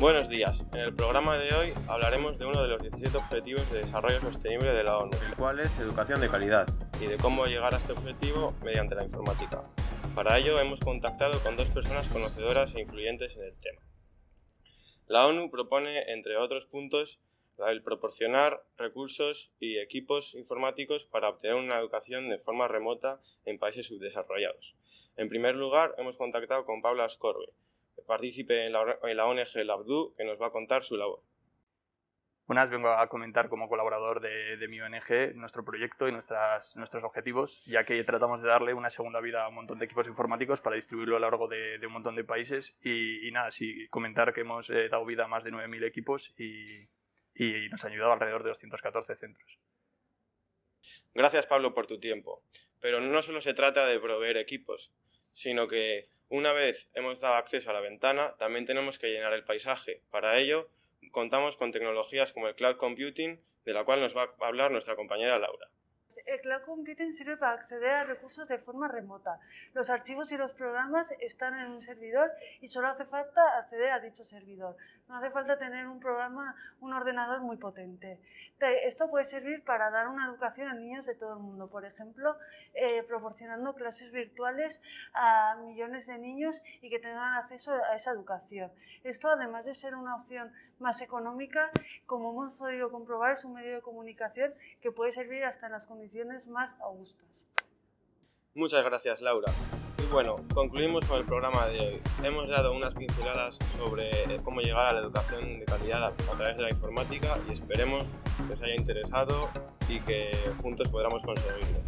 Buenos días. En el programa de hoy hablaremos de uno de los 17 Objetivos de Desarrollo Sostenible de la ONU, el cual es educación de calidad, y de cómo llegar a este objetivo mediante la informática. Para ello hemos contactado con dos personas conocedoras e influyentes en el tema. La ONU propone, entre otros puntos, el proporcionar recursos y equipos informáticos para obtener una educación de forma remota en países subdesarrollados. En primer lugar, hemos contactado con Paula Ascorbe, partícipe en la, en la ONG Labdu, que nos va a contar su labor. Buenas, vengo a comentar como colaborador de, de, mi ONG nuestro proyecto y nuestras, nuestros objetivos, ya que tratamos de darle una segunda vida a un montón de equipos informáticos para distribuirlo a lo largo de, de un montón de países. Y, y, nada, sí, comentar que hemos eh, dado vida a más de 9.000 equipos y, y nos ha ayudado alrededor de 214 centros. Gracias Pablo por tu tiempo, pero no solo se trata de proveer equipos, sino que una vez hemos dado acceso a la ventana, también tenemos que llenar el paisaje. Para ello, contamos con tecnologías como el cloud computing, de la cual nos va a hablar nuestra compañera Laura. El cloud computing sirve para acceder a recursos de forma remota. Los archivos y los programas están en un servidor y solo hace falta acceder a dicho servidor. No hace falta tener un programa, un ordenador muy potente. Esto puede servir para dar una educación a niños de todo el mundo, por ejemplo, eh, proporcionando clases virtuales a millones de niños y que tengan acceso a esa educación. Esto, además de ser una opción más económica, como hemos podido comprobar, es un medio de comunicación que puede servir hasta en las más augustas. Muchas gracias, Laura. Y bueno, concluimos con el programa de hoy. Hemos dado unas pinceladas sobre cómo llegar a la educación de calidad a través de la informática y esperemos que os haya interesado y que juntos podamos conseguirlo.